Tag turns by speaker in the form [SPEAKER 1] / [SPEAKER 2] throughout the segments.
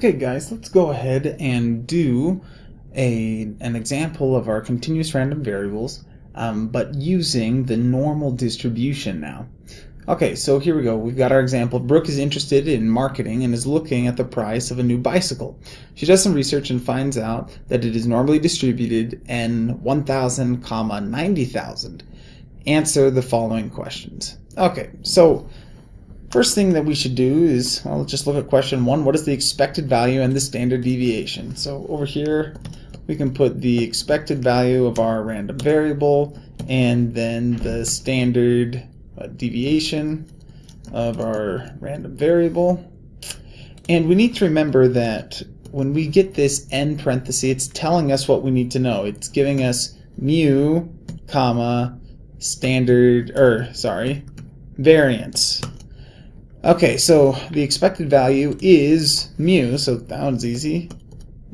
[SPEAKER 1] Okay guys, let's go ahead and do a, an example of our continuous random variables, um, but using the normal distribution now. Okay, so here we go. We've got our example. Brooke is interested in marketing and is looking at the price of a new bicycle. She does some research and finds out that it is normally distributed in 1,000, comma 90,000. Answer the following questions. Okay, so First thing that we should do is, well, let's just look at question one. What is the expected value and the standard deviation? So over here, we can put the expected value of our random variable and then the standard uh, deviation of our random variable. And we need to remember that when we get this n parenthesis, it's telling us what we need to know. It's giving us mu, comma, standard, or sorry, variance. Okay, so the expected value is mu, so that one's easy.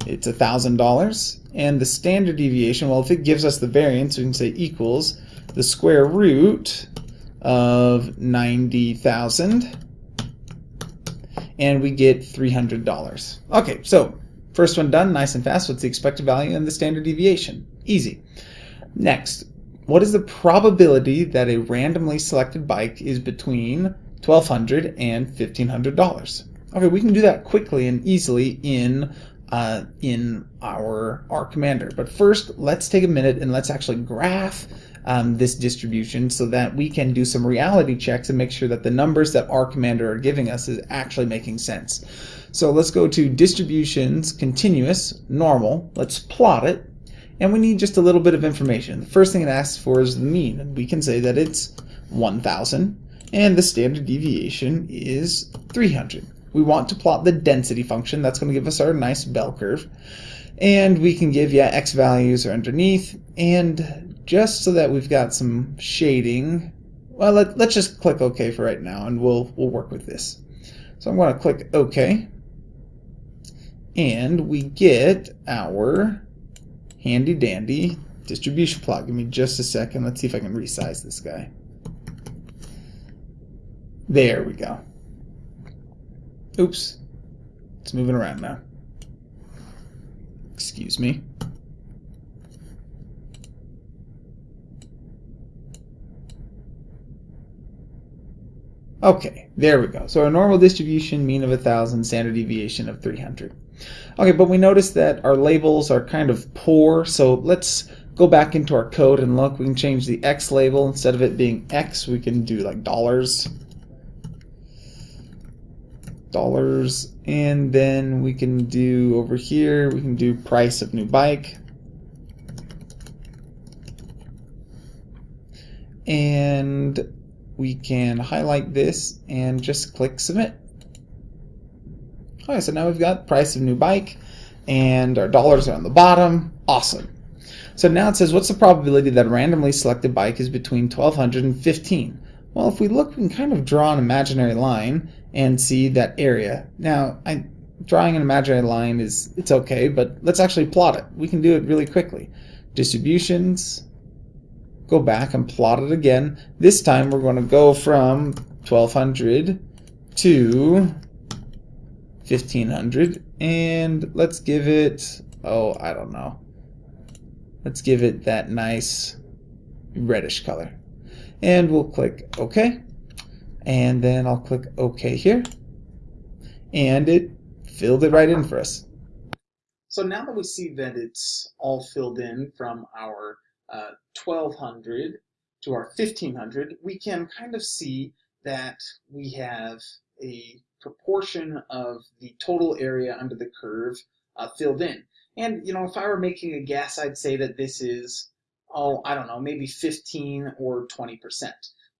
[SPEAKER 1] It's a $1,000. And the standard deviation, well, if it gives us the variance, we can say equals the square root of 90,000. And we get $300. Okay, so first one done, nice and fast. What's the expected value and the standard deviation? Easy. Next, what is the probability that a randomly selected bike is between $1,200 and $1,500. Okay, we can do that quickly and easily in uh, in our R commander. But first, let's take a minute and let's actually graph um, this distribution so that we can do some reality checks and make sure that the numbers that R commander are giving us is actually making sense. So let's go to distributions, continuous, normal. Let's plot it. And we need just a little bit of information. The first thing it asks for is the mean. And we can say that it's 1,000 and the standard deviation is 300. We want to plot the density function. That's going to give us our nice bell curve. And we can give, yeah, x values are underneath. And just so that we've got some shading, well, let, us just click OK for right now, and we'll, we'll work with this. So I'm going to click OK. And we get our handy dandy distribution plot. Give me just a second. Let's see if I can resize this guy. There we go. Oops. It's moving around now. Excuse me. Okay, there we go. So our normal distribution, mean of 1,000, standard deviation of 300. Okay, but we notice that our labels are kind of poor, so let's go back into our code and look. We can change the X label. Instead of it being X, we can do like dollars dollars. And then we can do over here we can do price of new bike. And we can highlight this and just click submit. Okay so now we've got price of new bike and our dollars are on the bottom. Awesome. So now it says what's the probability that a randomly selected bike is between 1200 and 15 well, if we look, we can kind of draw an imaginary line and see that area. Now, I, drawing an imaginary line is it's okay, but let's actually plot it. We can do it really quickly. Distributions, go back and plot it again. This time we're going to go from 1200 to 1500 and let's give it, oh, I don't know. Let's give it that nice reddish color and we'll click OK and then I'll click OK here and it filled it right in for us. So now that we see that it's all filled in from our uh, 1200 to our 1500, we can kind of see that we have a proportion of the total area under the curve uh, filled in. And, you know, if I were making a guess, I'd say that this is oh, I don't know, maybe 15 or 20%.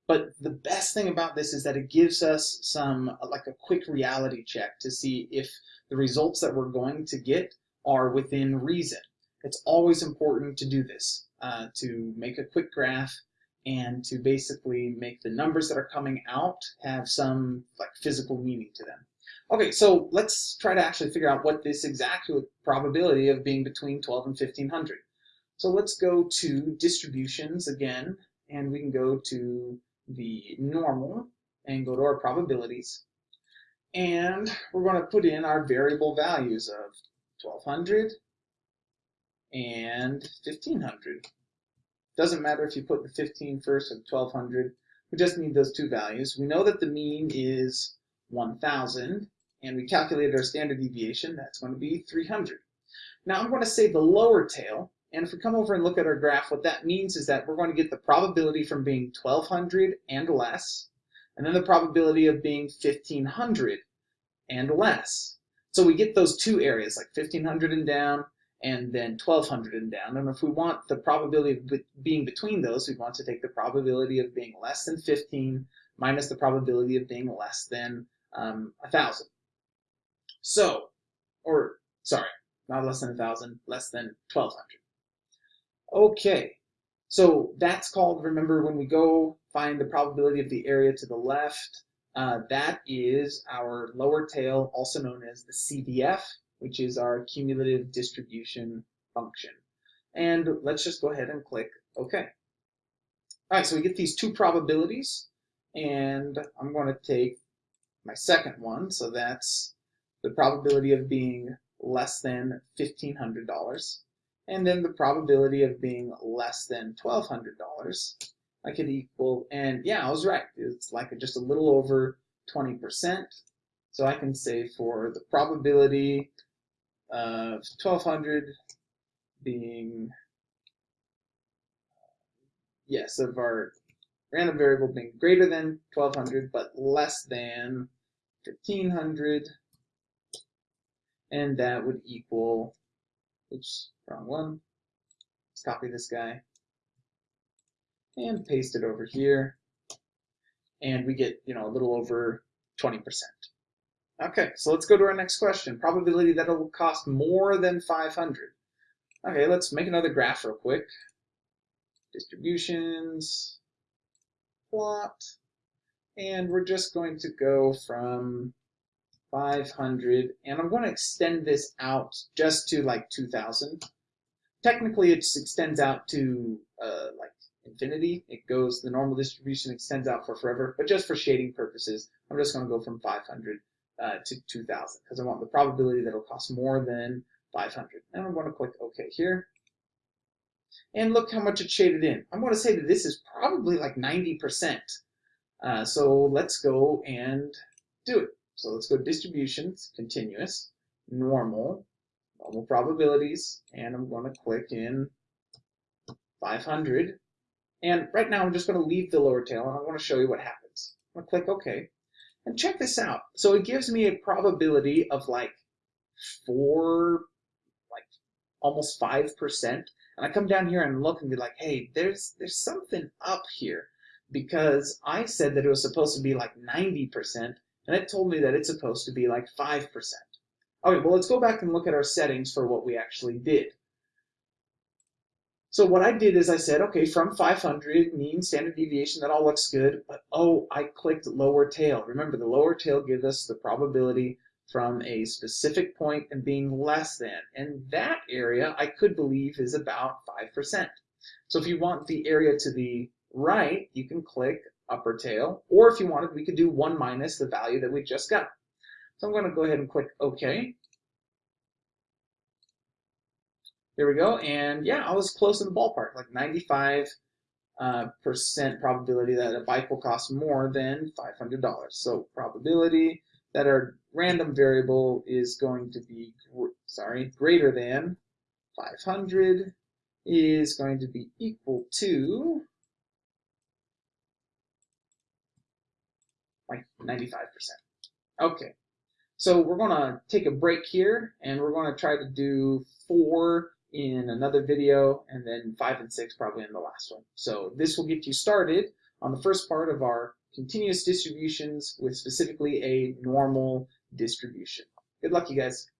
[SPEAKER 1] But the best thing about this is that it gives us some, like a quick reality check to see if the results that we're going to get are within reason. It's always important to do this, uh, to make a quick graph and to basically make the numbers that are coming out have some like physical meaning to them. Okay, so let's try to actually figure out what this exact probability of being between 12 and 1500. So let's go to distributions again, and we can go to the normal and go to our probabilities. And we're going to put in our variable values of 1200 and 1500. Doesn't matter if you put the 15 first or 1200. We just need those two values. We know that the mean is 1000 and we calculated our standard deviation. That's going to be 300. Now I'm going to say the lower tail and if we come over and look at our graph, what that means is that we're going to get the probability from being 1200 and less, and then the probability of being 1500 and less. So we get those two areas, like 1500 and down, and then 1200 and down. And if we want the probability of being between those, we want to take the probability of being less than 15 minus the probability of being less than um, 1,000. So, or sorry, not less than 1,000, less than 1,200. Okay, so that's called, remember when we go find the probability of the area to the left, uh, that is our lower tail, also known as the CDF, which is our cumulative distribution function. And let's just go ahead and click OK. All right, so we get these two probabilities, and I'm going to take my second one, so that's the probability of being less than $1,500 and then the probability of being less than $1,200, I could equal, and yeah, I was right. It's like just a little over 20%. So I can say for the probability of 1200 being, yes, of our random variable being greater than 1200 but less than 1500, and that would equal Oops, wrong one. Let's copy this guy and paste it over here. And we get, you know, a little over 20%. Okay, so let's go to our next question. Probability that it will cost more than 500. Okay, let's make another graph real quick. Distributions, plot, and we're just going to go from 500, and I'm going to extend this out just to like 2000. Technically, it extends out to uh, like infinity. It goes, the normal distribution extends out for forever, but just for shading purposes, I'm just going to go from 500 uh, to 2000 because I want the probability that it'll cost more than 500. And I'm going to click OK here. And look how much it shaded in. I'm going to say that this is probably like 90%. Uh, so let's go and do it. So let's go distributions, continuous, normal, normal probabilities, and I'm going to click in 500. And right now I'm just going to leave the lower tail and I want to show you what happens. I'm going to click OK. And check this out. So it gives me a probability of like four, like almost 5%. And I come down here and look and be like, hey, there's there's something up here because I said that it was supposed to be like 90%, and it told me that it's supposed to be like 5%. Okay, well, let's go back and look at our settings for what we actually did. So what I did is I said, okay, from 500, mean standard deviation, that all looks good, but oh, I clicked lower tail. Remember, the lower tail gives us the probability from a specific point and being less than, and that area I could believe is about 5%. So if you want the area to the right, you can click upper tail, or if you wanted, we could do 1 minus the value that we just got. So I'm going to go ahead and click OK. There we go, and yeah, I was close in the ballpark, like 95 uh, percent probability that a bike will cost more than $500. So probability that our random variable is going to be, sorry, greater than 500 is going to be equal to like 95%. Okay, so we're going to take a break here and we're going to try to do four in another video and then five and six probably in the last one. So this will get you started on the first part of our continuous distributions with specifically a normal distribution. Good luck, you guys.